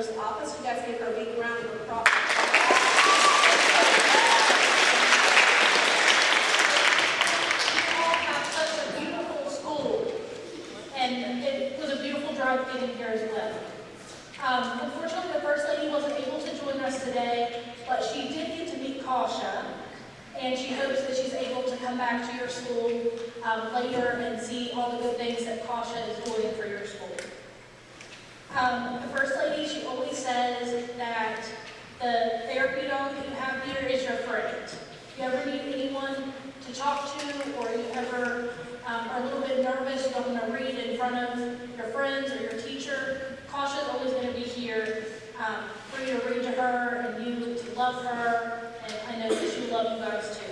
comptroller's office. You guys give her a big round of applause. And it was a beautiful drive getting here as well. Um, unfortunately, the First Lady wasn't able to join us today, but she did get to meet Kasha, and she hopes that she's able to come back to your school um, later and see all the good things that Kasha is doing for your school. Um, the First Lady, she always says that the therapy dog that you have here is your friend. If you ever need anyone to talk to, or you ever um, are a little bit nervous, you don't want to read in front of your friends or your teacher, Kasha's always going to be here um, for you to read to her and you to love her, and I know that she'll love you guys too.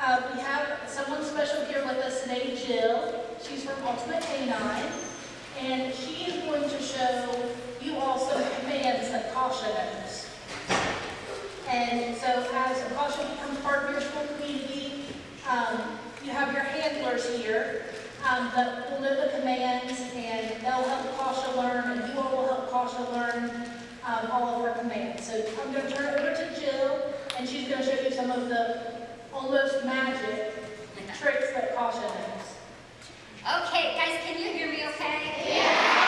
Uh, we have someone special here with us today, Jill. She's from Ultimate Canine, and she is going to show you all some commands that Kasha knows. And so as Kasha becomes part of your school community, um, you have your handlers here um, that will know the commands and they'll help Kasha learn and you all will help Kasha learn um, all of her commands. So I'm going to turn it over to Jill and she's going to show you some of the almost magic tricks that Kasha knows. Okay, guys, can you hear me okay? Because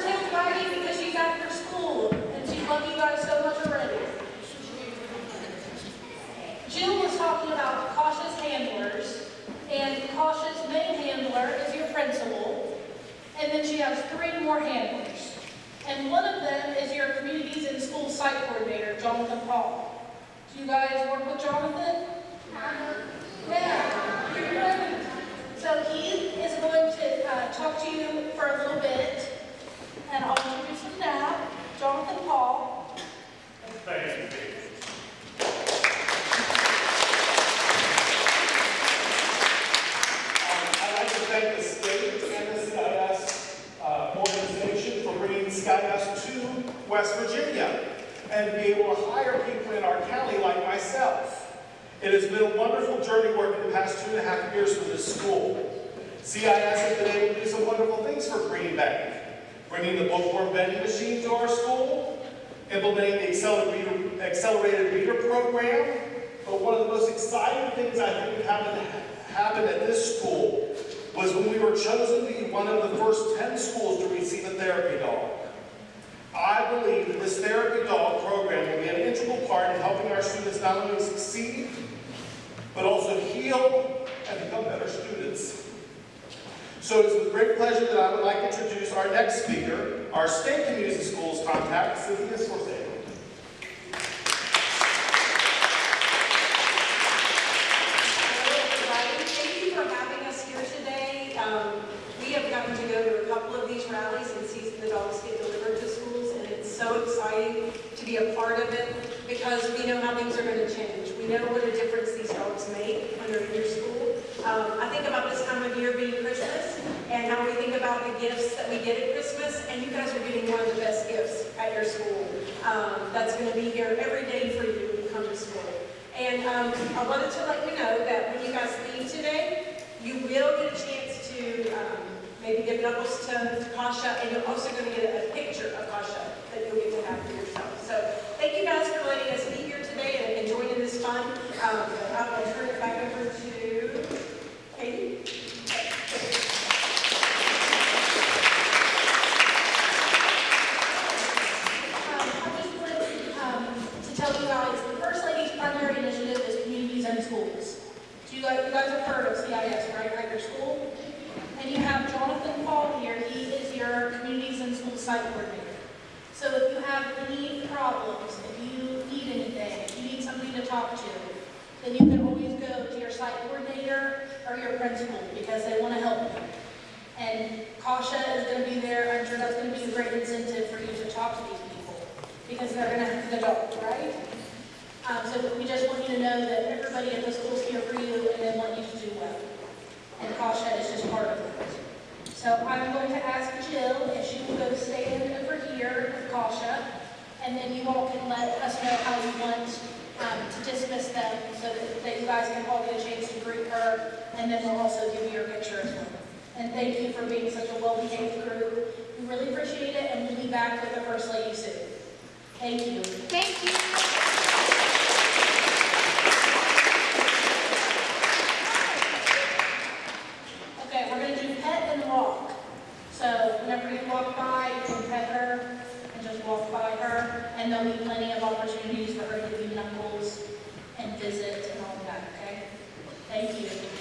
her Maggie because she's after school, and she loved you guys so much already. Jill was talking about Kasha's handlers, and Kasha's main handler is your principal, and then she has three more handlers. And one of them is your communities and school site coordinator, Jonathan Paul. Do you guys work with Jonathan? Yeah, so he is going to uh, talk to you for a little bit and I'll introduce him now, Jonathan Paul. Thank you, Dave. I'd like to thank the state and the CIS uh, organization for bringing SkyDust to West Virginia and be able to hire people in our county like myself. It has been a wonderful journey working the past two and a half years for this school. CIS has been able to do some wonderful things for Green Bank, bringing the bookworm vending machine to our school, implementing the accelerated reader, accelerated reader program. But one of the most exciting things I think happened, happened at this school was when we were chosen to be one of the first 10 schools to receive a therapy dog. I believe that this therapy dog program will be an integral part in helping our students not only succeed, but also heal and become better students. So it is with great pleasure that I would like to introduce our next speaker, our state community schools contact, Cynthia Scorsese. Hello, everybody. Thank you for having us here today. Um, We have gotten to go to a couple of these rallies and see the dogs get delivered to schools, and it's so exciting to be a part of it because we know how things are going to change. We know what a difference these dogs make when they're in your school. Um, I think about this time of year being Christmas and how we think about the gifts that we get at Christmas, and you guys are getting one of the best gifts at your school. Um, That's going to be here every day for you when you come to school. And um, I wanted to let you know that when you guys leave today, you will get a chance to um, maybe give knuckles to Kasha, and you're also going to get a picture of Kasha that you'll get to have for yourself. So thank you guys for letting us be here today and- and joining this fun. Um, I'll turn it back over to Katie. Um, I just wanted um, to tell you guys, the First Lady's primary initiative is Communities In Schools. So you guys, you guys have heard of CIS, right, at your school? And you have Jonathan Paul here, he is your school site coordinator. So if you have any problems, if you need anything, if you need somebody to talk to, then you can always go to your site coordinator or your principal, because they want to help you. And Kasha is going to be there, I'm sure that's going to be a great incentive for you to talk to these people, because they're going to have the dog, right? Um, so we just want you to know that everybody at the school's here for you, and they want you to do well. And Kasha is just part of it. So I'm going to ask Jill if she will go stand over here with Kasha, and then you all can let us know how you want um, to dismiss them, so that- that you guys can all get a chance to greet her, and then we'll also give you your picture as well. And thank you for being such a well-behaved group. We really appreciate it, and we'll be back with the First Lady soon. Thank you. Thank you. Okay, we're gonna do pet and walk. So whenever you walk by, you can pet her and just walk by her, and there'll be plenty of opportunities for her to give you knuckles and visit and all that, okay? Thank you.